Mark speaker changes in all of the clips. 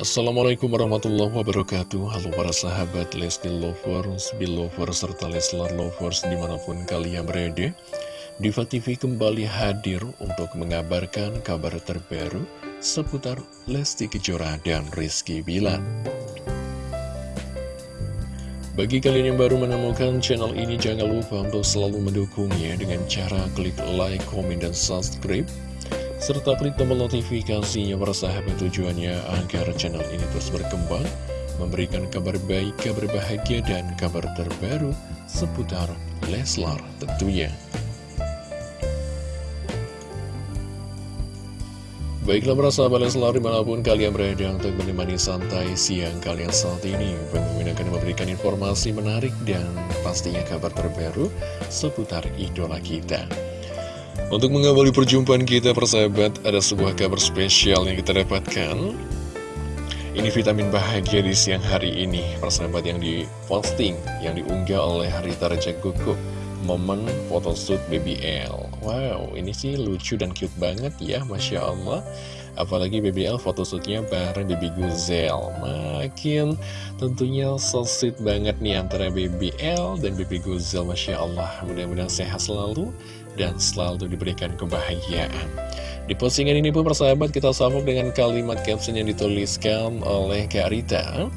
Speaker 1: Assalamualaikum warahmatullahi wabarakatuh. Halo para sahabat Lesti Lovers, Belovers, serta Leslar Lovers di mana pun kalian berada. Diva TV kembali hadir untuk mengabarkan kabar terbaru seputar Lesti Kejora dan Rizky Bilar. Bagi kalian yang baru menemukan channel ini, jangan lupa untuk selalu mendukungnya dengan cara klik like, komen, dan subscribe serta klik tombol notifikasinya para sahabat tujuannya agar channel ini terus berkembang, memberikan kabar baik, kabar bahagia, dan kabar terbaru seputar Leslar tentunya. Baiklah para sahabat Leslar di mana pun kalian berada untuk menemani santai siang kalian saat ini Pemimpin akan memberikan informasi menarik dan pastinya kabar terbaru seputar idola kita untuk mengawali perjumpaan kita persahabat, ada sebuah kabar spesial yang kita dapatkan. Ini vitamin bahagia di siang hari ini, persahabat yang diposting, yang diunggah oleh Rita Raja Gugu. Momen photoshoot BBL. Wow, ini sih lucu dan cute banget ya, Masya Allah. Apalagi BBL photoshootnya bareng Baby Guzel. Makin tentunya so sweet banget nih antara BBL dan Baby Guzel, Masya Allah. Mudah-mudahan sehat selalu dan selalu diberikan kebahagiaan. Di postingan ini pun persahabat kita sambung dengan kalimat caption yang dituliskan oleh Kak Rita.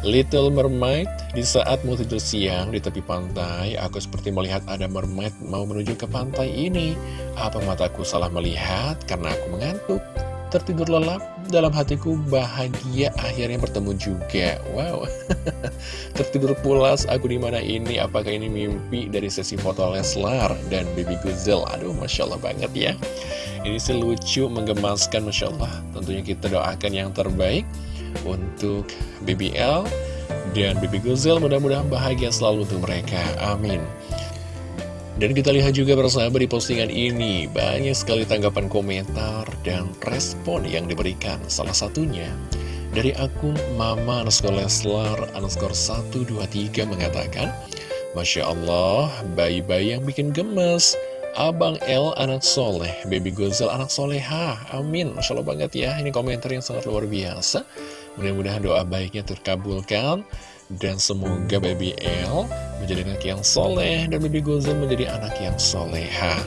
Speaker 1: Little Mermaid, di saat mau tidur siang di tepi pantai, aku seperti melihat ada mermaid mau menuju ke pantai ini. Apa mataku salah melihat karena aku mengantuk? Tertidur lelap, dalam hatiku bahagia akhirnya bertemu juga. Wow, tertidur pulas aku di mana ini? Apakah ini mimpi dari sesi foto Leslar dan Baby Guzel? Aduh, Masya Allah banget ya. Ini sih lucu, menggemaskan, Masya Allah. Tentunya kita doakan yang terbaik untuk BBL dan Baby Guzel. Mudah-mudahan bahagia selalu untuk mereka. Amin. Dan kita lihat juga bersama di postingan ini, banyak sekali tanggapan komentar dan respon yang diberikan. Salah satunya dari akun Mama underscore Leslar underscore 123 mengatakan, Masya Allah, bayi-bayi yang bikin gemes. Abang L anak soleh, Baby Gozel anak soleha, amin. Masya Allah banget ya, ini komentar yang sangat luar biasa. Mudah-mudahan doa baiknya terkabulkan dan semoga Baby L menjadi anak yang soleh dan Baby Gozen menjadi anak yang soleha.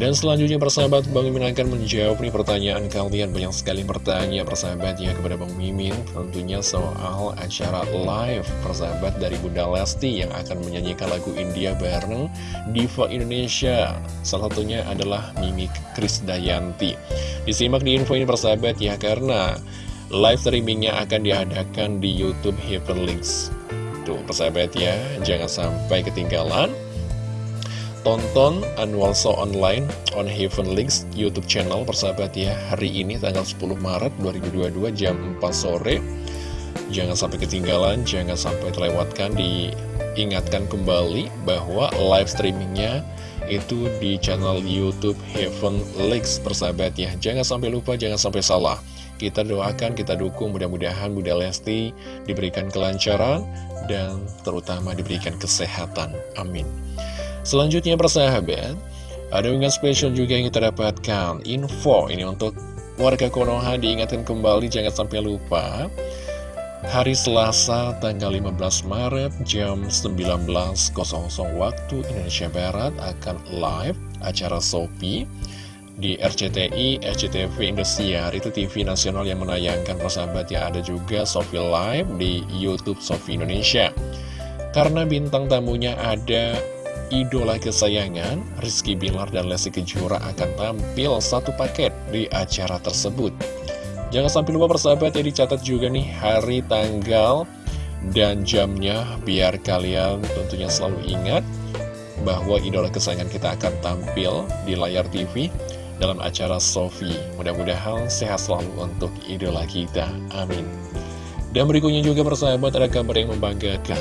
Speaker 1: Dan selanjutnya persahabat Bang Mimin akan menjawab nih pertanyaan kalian. Banyak sekali bertanya persahabat ya kepada Bang Mimin. Tentunya soal acara live persahabat dari Bunda Lesti Yang akan menyanyikan lagu India bareng Diva Indonesia. Salah satunya adalah Mimi Krisdayanti. Disimak di info ini persahabat ya karena Live streamingnya akan diadakan di Youtube Heaven Links Tuh persahabat ya, jangan sampai ketinggalan Tonton annual show online on Heaven Links YouTube channel persahabat ya Hari ini tanggal 10 Maret 2022 jam 4 sore. Jangan sampai ketinggalan, jangan sampai terlewatkan Diingatkan kembali bahwa live streamingnya itu di channel Youtube Heaven Links persahabat ya Jangan sampai lupa, jangan sampai salah kita doakan, kita dukung mudah-mudahan Bunda Lesti diberikan kelancaran dan terutama diberikan kesehatan. Amin. Selanjutnya persahabat, ada unggahan spesial juga yang kita dapatkan. Info ini untuk warga Konoha diingatkan kembali jangan sampai lupa. Hari Selasa tanggal 15 Maret jam 19.00 waktu Indonesia Barat akan live acara Sopi di RCTI, RCTV Indosiar. Itu TV nasional yang menayangkan persahabat. Ya ada juga Sofi Live di Youtube Sofi Indonesia. Karena bintang tamunya ada idola kesayangan Rizky Bilar dan Lesti Kejora akan tampil satu paket di acara tersebut. Jangan sampai lupa persahabat ya dicatat juga nih hari tanggal dan jamnya biar kalian tentunya selalu ingat bahwa idola kesayangan kita akan tampil di layar TV dalam acara Sofi. Mudah-mudahan sehat selalu untuk idola kita. Amin. Dan berikutnya juga persahabat ada kabar yang membanggakan.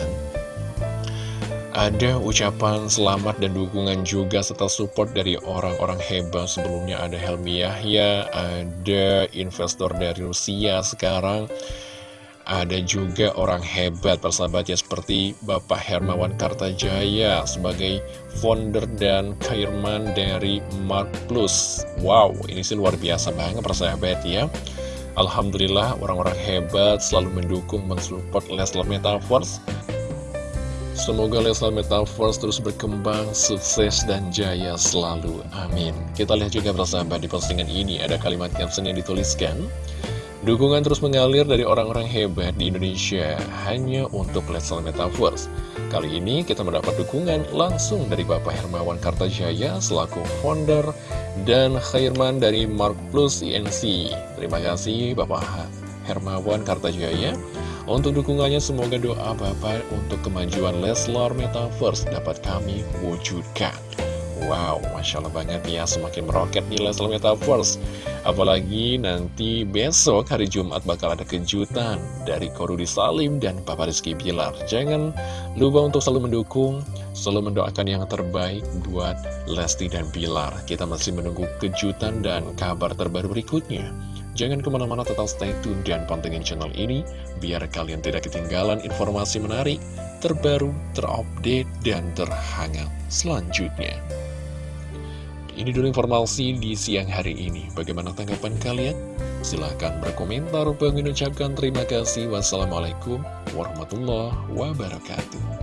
Speaker 1: Ada ucapan selamat dan dukungan juga serta support dari orang-orang hebat Sebelumnya ada Helmi Yahya, ada investor dari Rusia sekarang ada juga orang hebat persahabat ya seperti Bapak Hermawan Kartajaya sebagai founder dan chairman dari Mark Plus. Wow, ini sih luar biasa banget persahabat ya. Alhamdulillah orang-orang hebat selalu mendukung mensupport Leslar Metaverse Semoga Leslar Metaverse terus berkembang, sukses, dan jaya selalu. Amin. Kita lihat juga bersama di postingan ini ada kalimat caption yang dituliskan. Dukungan terus mengalir dari orang-orang hebat di Indonesia hanya untuk Leslar Metaverse. Kali ini kita mendapat dukungan langsung dari Bapak Hermawan Kartajaya selaku founder dan Khairman dari Mark Plus INC. Terima kasih Bapak Hermawan Kartajaya. Untuk dukungannya semoga doa Bapak untuk kemajuan Leslar Metaverse dapat kami wujudkan. Wow, Masya Allah banget ya, semakin meroket di Leslar Metaverse. Apalagi nanti besok hari Jumat bakal ada kejutan dari Korudi Salim dan Papa Rizky Bilar. Jangan lupa untuk selalu mendukung, selalu mendoakan yang terbaik buat Lesti dan Bilar. Kita masih menunggu kejutan dan kabar terbaru berikutnya. Jangan ke mana-mana tetap stay tune dan pantengin channel ini biar kalian tidak ketinggalan informasi menarik, terbaru, terupdate, dan terhangat selanjutnya. Ini dulu informasi di siang hari ini. Bagaimana tanggapan kalian? Silahkan berkomentar. Bang ucapkan terima kasih. Wassalamualaikum warahmatullahi wabarakatuh.